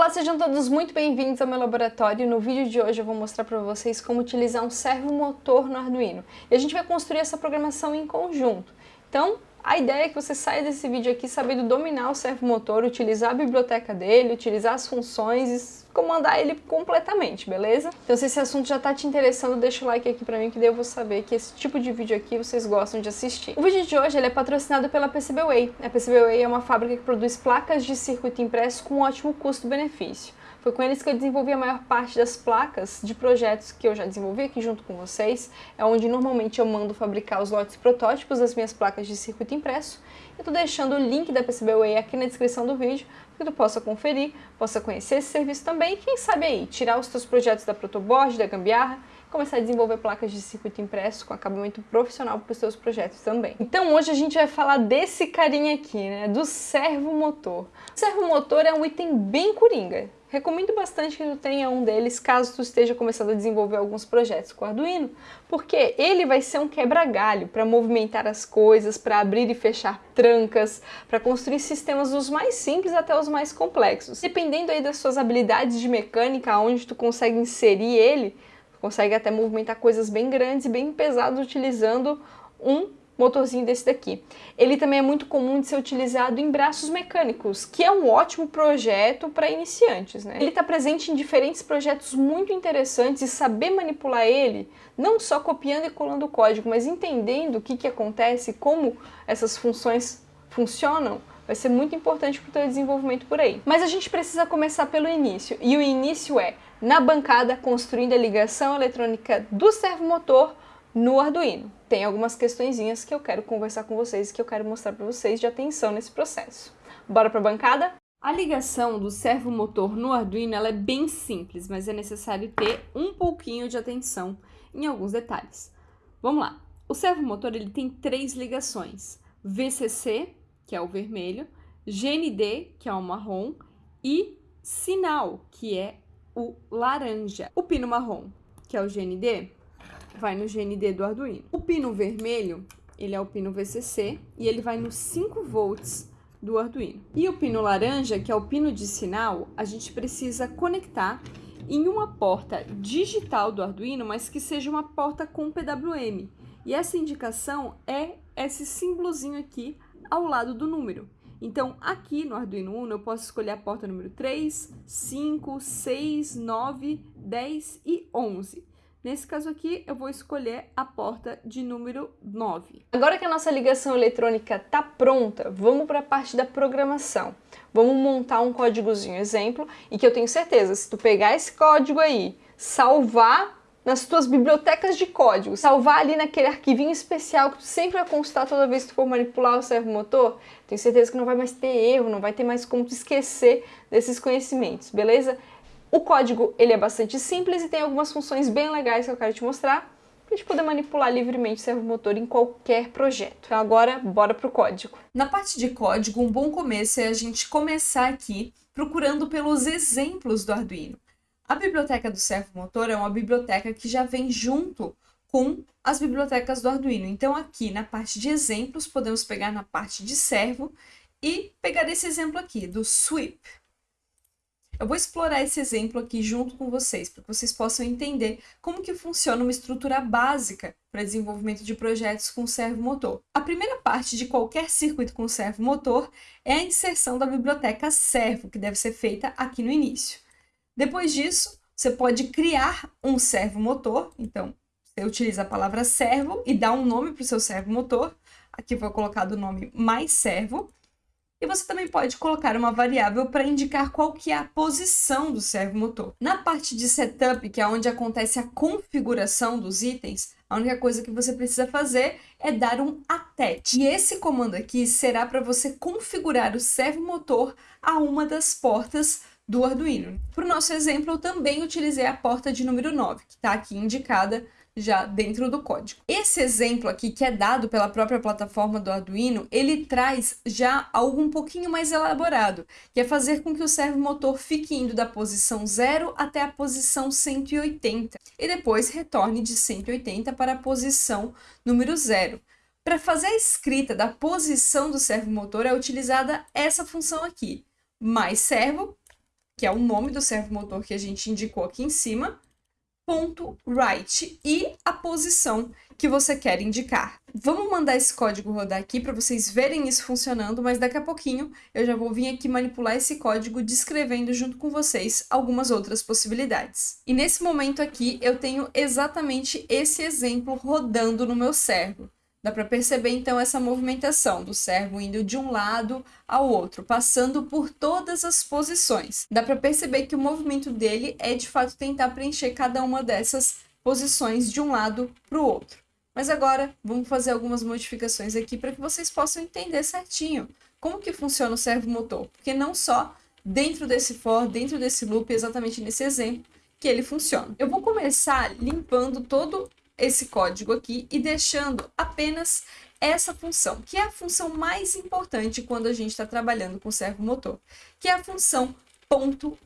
Olá, sejam todos muito bem-vindos ao meu laboratório. No vídeo de hoje eu vou mostrar para vocês como utilizar um servomotor no Arduino. E a gente vai construir essa programação em conjunto. Então, a ideia é que você saia desse vídeo aqui sabendo dominar o servomotor, utilizar a biblioteca dele, utilizar as funções e comandar ele completamente, beleza? Então se esse assunto já tá te interessando, deixa o like aqui pra mim que daí eu vou saber que esse tipo de vídeo aqui vocês gostam de assistir. O vídeo de hoje ele é patrocinado pela PCBWay. A PCBWay é uma fábrica que produz placas de circuito impresso com ótimo custo-benefício. Foi com eles que eu desenvolvi a maior parte das placas de projetos que eu já desenvolvi aqui junto com vocês. É onde normalmente eu mando fabricar os lotes protótipos das minhas placas de circuito impresso. Eu tô deixando o link da PCBWay aqui na descrição do vídeo, para que tu possa conferir, possa conhecer esse serviço também e quem sabe aí, tirar os teus projetos da protoboard, da gambiarra, começar a desenvolver placas de circuito impresso com acabamento profissional para os seus projetos também. Então hoje a gente vai falar desse carinha aqui, né, do servomotor. O servomotor é um item bem coringa, Recomendo bastante que tu tenha um deles caso tu esteja começando a desenvolver alguns projetos com Arduino, porque ele vai ser um quebra-galho para movimentar as coisas, para abrir e fechar trancas, para construir sistemas dos mais simples até os mais complexos. Dependendo aí das suas habilidades de mecânica, onde tu consegue inserir ele, consegue até movimentar coisas bem grandes e bem pesadas utilizando um motorzinho desse daqui. Ele também é muito comum de ser utilizado em braços mecânicos, que é um ótimo projeto para iniciantes. Né? Ele está presente em diferentes projetos muito interessantes e saber manipular ele, não só copiando e colando o código, mas entendendo o que, que acontece, como essas funções funcionam, vai ser muito importante para o teu desenvolvimento por aí. Mas a gente precisa começar pelo início, e o início é na bancada construindo a ligação eletrônica do servomotor no Arduino. Tem algumas questõezinhas que eu quero conversar com vocês, que eu quero mostrar para vocês de atenção nesse processo. Bora para a bancada? A ligação do servomotor no Arduino é bem simples, mas é necessário ter um pouquinho de atenção em alguns detalhes. Vamos lá. O servomotor ele tem três ligações. VCC, que é o vermelho, GND, que é o marrom, e sinal, que é o laranja. O pino marrom, que é o GND, vai no GND do Arduino. O pino vermelho, ele é o pino VCC e ele vai nos 5 volts do Arduino. E o pino laranja, que é o pino de sinal, a gente precisa conectar em uma porta digital do Arduino, mas que seja uma porta com PWM. E essa indicação é esse símbolozinho aqui ao lado do número. Então, aqui no Arduino Uno, eu posso escolher a porta número 3, 5, 6, 9, 10 e 11. Nesse caso aqui, eu vou escolher a porta de número 9. Agora que a nossa ligação eletrônica está pronta, vamos para a parte da programação. Vamos montar um códigozinho exemplo e que eu tenho certeza, se tu pegar esse código aí, salvar nas tuas bibliotecas de código, salvar ali naquele arquivinho especial que tu sempre vai consultar toda vez que tu for manipular o servomotor, tenho certeza que não vai mais ter erro, não vai ter mais como tu esquecer desses conhecimentos, beleza? O código ele é bastante simples e tem algumas funções bem legais que eu quero te mostrar para a gente poder manipular livremente o servomotor em qualquer projeto. Então agora, bora para o código. Na parte de código, um bom começo é a gente começar aqui procurando pelos exemplos do Arduino. A biblioteca do servomotor é uma biblioteca que já vem junto com as bibliotecas do Arduino. Então aqui na parte de exemplos, podemos pegar na parte de servo e pegar esse exemplo aqui, do sweep. Eu vou explorar esse exemplo aqui junto com vocês, para que vocês possam entender como que funciona uma estrutura básica para desenvolvimento de projetos com servomotor. A primeira parte de qualquer circuito com servomotor é a inserção da biblioteca servo, que deve ser feita aqui no início. Depois disso, você pode criar um servomotor, então você utiliza a palavra servo e dá um nome para o seu servomotor. Aqui foi colocado o nome mais servo. E você também pode colocar uma variável para indicar qual que é a posição do servomotor. Na parte de setup, que é onde acontece a configuração dos itens, a única coisa que você precisa fazer é dar um attach. E esse comando aqui será para você configurar o servomotor a uma das portas do Arduino. Para o nosso exemplo, eu também utilizei a porta de número 9, que está aqui indicada já dentro do código. Esse exemplo aqui, que é dado pela própria plataforma do Arduino, ele traz já algo um pouquinho mais elaborado, que é fazer com que o servomotor fique indo da posição 0 até a posição 180, e depois retorne de 180 para a posição número 0. Para fazer a escrita da posição do servomotor é utilizada essa função aqui, mais servo que é o nome do servomotor que a gente indicou aqui em cima, right e a posição que você quer indicar. Vamos mandar esse código rodar aqui para vocês verem isso funcionando, mas daqui a pouquinho eu já vou vir aqui manipular esse código descrevendo junto com vocês algumas outras possibilidades. E nesse momento aqui eu tenho exatamente esse exemplo rodando no meu servo. Dá para perceber então essa movimentação do servo indo de um lado ao outro, passando por todas as posições. Dá para perceber que o movimento dele é de fato tentar preencher cada uma dessas posições de um lado para o outro. Mas agora vamos fazer algumas modificações aqui para que vocês possam entender certinho como que funciona o servo motor, porque não só dentro desse for, dentro desse loop, exatamente nesse exemplo, que ele funciona. Eu vou começar limpando todo esse código aqui e deixando apenas essa função, que é a função mais importante quando a gente está trabalhando com servo motor, que é a função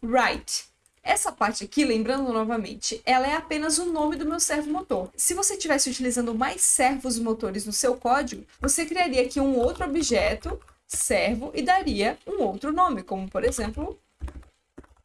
.write. Essa parte aqui, lembrando novamente, ela é apenas o nome do meu servo motor. Se você estivesse utilizando mais servos motores no seu código, você criaria aqui um outro objeto, servo, e daria um outro nome, como por exemplo,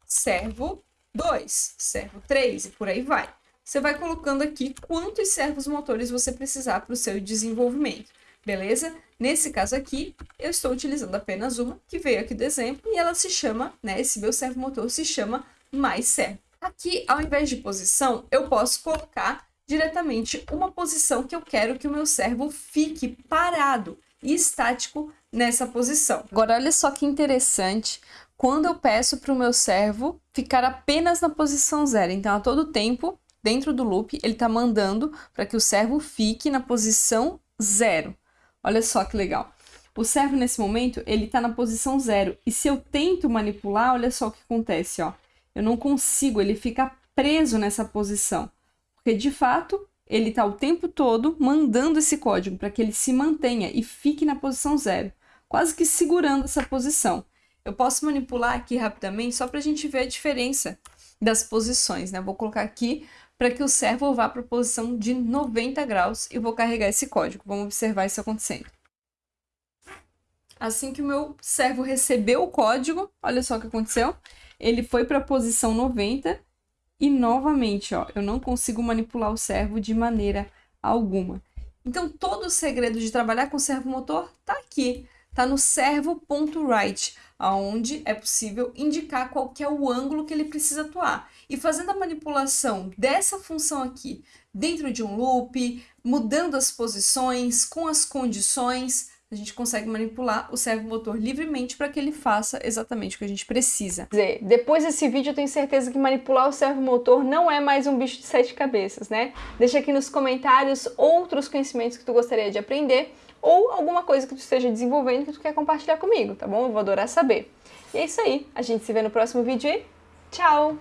servo 2, servo 3 e por aí vai você vai colocando aqui quantos servos motores você precisar para o seu desenvolvimento, beleza? Nesse caso aqui, eu estou utilizando apenas uma, que veio aqui do exemplo, e ela se chama, né, esse meu servo motor se chama mais servo. Aqui, ao invés de posição, eu posso colocar diretamente uma posição que eu quero que o meu servo fique parado e estático nessa posição. Agora, olha só que interessante, quando eu peço para o meu servo ficar apenas na posição zero. Então, a todo tempo, dentro do loop, ele está mandando para que o servo fique na posição zero. Olha só que legal. O servo, nesse momento, ele está na posição zero. E se eu tento manipular, olha só o que acontece, ó. Eu não consigo, ele fica preso nessa posição. Porque, de fato, ele está o tempo todo mandando esse código para que ele se mantenha e fique na posição zero, quase que segurando essa posição. Eu posso manipular aqui rapidamente só para a gente ver a diferença das posições, né? Vou colocar aqui para que o servo vá para a posição de 90 graus e vou carregar esse código. Vamos observar isso acontecendo. Assim que o meu servo recebeu o código, olha só o que aconteceu. Ele foi para a posição 90 e novamente, ó, eu não consigo manipular o servo de maneira alguma. Então, todo o segredo de trabalhar com servo motor está aqui, está no servo.write aonde é possível indicar qual é o ângulo que ele precisa atuar. E fazendo a manipulação dessa função aqui dentro de um loop, mudando as posições, com as condições, a gente consegue manipular o servomotor livremente para que ele faça exatamente o que a gente precisa. Depois desse vídeo eu tenho certeza que manipular o servomotor não é mais um bicho de sete cabeças, né? Deixa aqui nos comentários outros conhecimentos que tu gostaria de aprender ou alguma coisa que tu esteja desenvolvendo que tu quer compartilhar comigo, tá bom? Eu vou adorar saber. E é isso aí, a gente se vê no próximo vídeo e tchau!